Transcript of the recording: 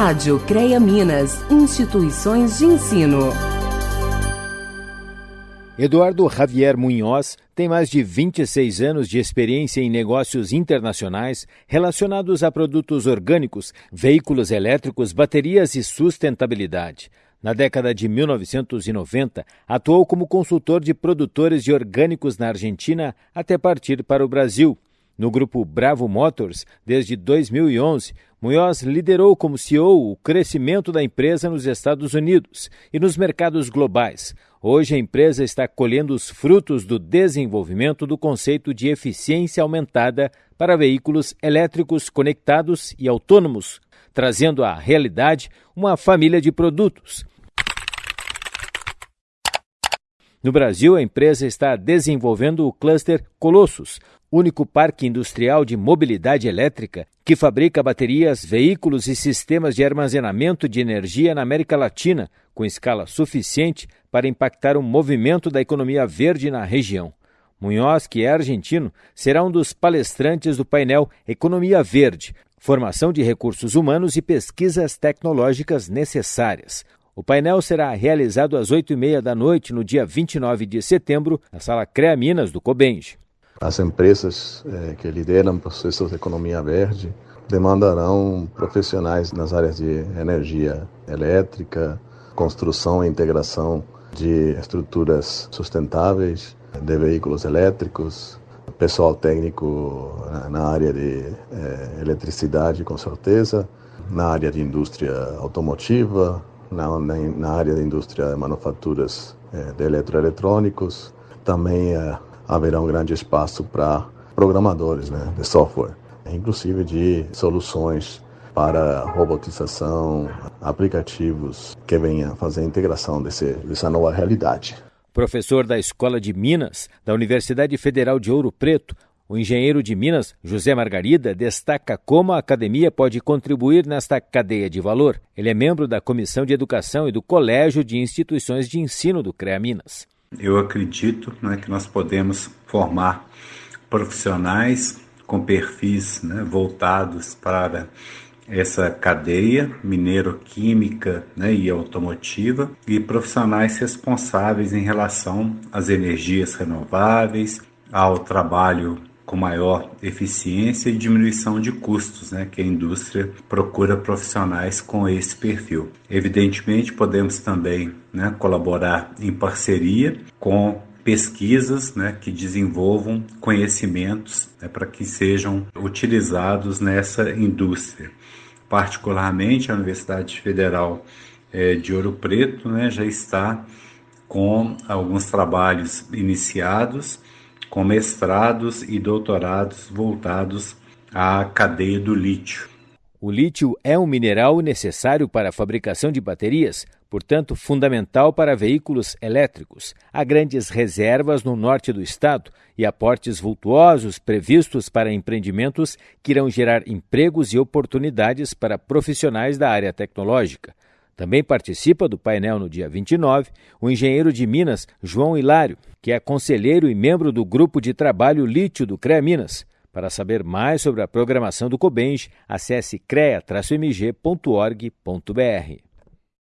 Rádio CREA Minas, instituições de ensino. Eduardo Javier Munhoz tem mais de 26 anos de experiência em negócios internacionais relacionados a produtos orgânicos, veículos elétricos, baterias e sustentabilidade. Na década de 1990, atuou como consultor de produtores de orgânicos na Argentina até partir para o Brasil. No grupo Bravo Motors, desde 2011, Munhoz liderou como CEO o crescimento da empresa nos Estados Unidos e nos mercados globais. Hoje a empresa está colhendo os frutos do desenvolvimento do conceito de eficiência aumentada para veículos elétricos conectados e autônomos, trazendo à realidade uma família de produtos. No Brasil, a empresa está desenvolvendo o cluster Colossus, único parque industrial de mobilidade elétrica que fabrica baterias, veículos e sistemas de armazenamento de energia na América Latina, com escala suficiente para impactar o movimento da economia verde na região. Munhoz, que é argentino, será um dos palestrantes do painel Economia Verde, formação de recursos humanos e pesquisas tecnológicas necessárias. O painel será realizado às 8h30 da noite, no dia 29 de setembro, na Sala CREA Minas do Cobenge. As empresas eh, que lideram processos de economia verde demandarão profissionais nas áreas de energia elétrica, construção e integração de estruturas sustentáveis, de veículos elétricos, pessoal técnico na área de eh, eletricidade, com certeza, na área de indústria automotiva, na, na, na área da indústria de manufaturas eh, de eletroeletrônicos, também eh, haverá um grande espaço para programadores né, de software, inclusive de soluções para robotização, aplicativos que venham fazer a integração desse, dessa nova realidade. Professor da Escola de Minas, da Universidade Federal de Ouro Preto, o engenheiro de Minas, José Margarida, destaca como a academia pode contribuir nesta cadeia de valor. Ele é membro da Comissão de Educação e do Colégio de Instituições de Ensino do CREA Minas. Eu acredito né, que nós podemos formar profissionais com perfis né, voltados para essa cadeia mineiro-química né, e automotiva e profissionais responsáveis em relação às energias renováveis, ao trabalho com maior eficiência e diminuição de custos, né, que a indústria procura profissionais com esse perfil. Evidentemente, podemos também né, colaborar em parceria com pesquisas né, que desenvolvam conhecimentos né, para que sejam utilizados nessa indústria. Particularmente, a Universidade Federal é, de Ouro Preto né, já está com alguns trabalhos iniciados com mestrados e doutorados voltados à cadeia do lítio. O lítio é um mineral necessário para a fabricação de baterias, portanto, fundamental para veículos elétricos. Há grandes reservas no norte do estado e aportes vultuosos previstos para empreendimentos que irão gerar empregos e oportunidades para profissionais da área tecnológica. Também participa do painel no dia 29 o engenheiro de Minas, João Hilário, que é conselheiro e membro do grupo de trabalho Lítio do CREA Minas. Para saber mais sobre a programação do Cobenge, acesse crea-mg.org.br.